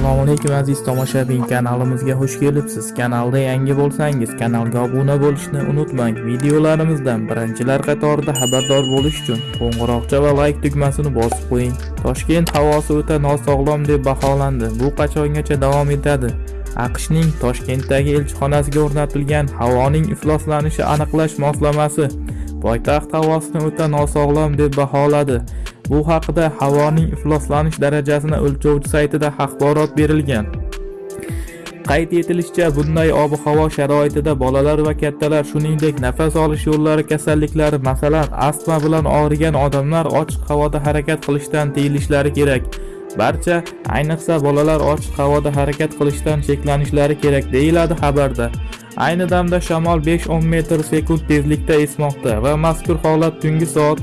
assalomu alaykum aziz tomoshabin. Kanalimizga xush kelibsiz. Kanalda yangi bo'lsangiz kanalga obuna bo'lishni unutmang. Videolarimizdan birinchilar qatorida xabardor bo'lish uchun qo'ng'iroqcha va layk tugmasini bosib qo'ying. Toshkent havosi o'ta nosog'lom deb baholandi. Bu qachongacha davom etadi? Aqshning toshkentdagi elchixonasiga o'rnatilgan havoning ifloslanishi aniqlash moslamasi poytaxt havosini o'ta nosog'lom deb baholadi. Bu haqida havoning ifloslanish darajasini o'lchovchi saytida axborot berilgan. Qayd etilishicha bunday ob-havo sharoitida bolalar va kattalar shuningdek nafas olish yo'llari kasalliklari masalan astma bilan og'rigan odamlar ochiq havoda harakat qilishdan tiyilishlari kerak. Barcha ayniqsa bolalar ochiq havoda harakat qilishdan cheklanishlari kerak deyiladi xabarda. Ayni damda shamol 5-10 metr sekund tezlikda esmoqda va mazkur holat tungi soat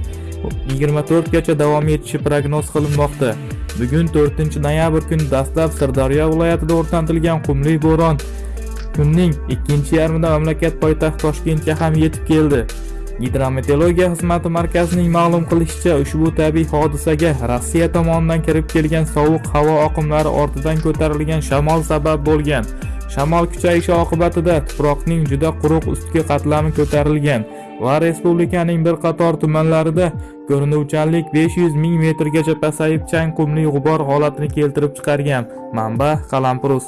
24 gacha davom etishi prognoz qilinmoqda. Bugun 4 noyabr kuni dastlab sirdaryo viloyatida o'rnatilgan qumli bo'ron kunning ikkinchi yarmida mamlakat poytaxti toshkentga ham yetib keldi. Gidrometeorologiya xizmati markazining ma'lum qilishicha ushbu tabiiy hodisaga rossiya tomonidan kirib kelgan sovuq havo oqimlari ortidan ko'tarilgan shamol sabab bo'lgan. Shamol kuchayishi oqibatida tuproqning juda quruq ustki qatlami ko'tarilgan va respublikaning bir qator tumanlarida ko'rinuvchanlik 500 ming metrgacha pasayib chang qumli g'ubor holatini keltirib chiqargan. Manba qalampirus.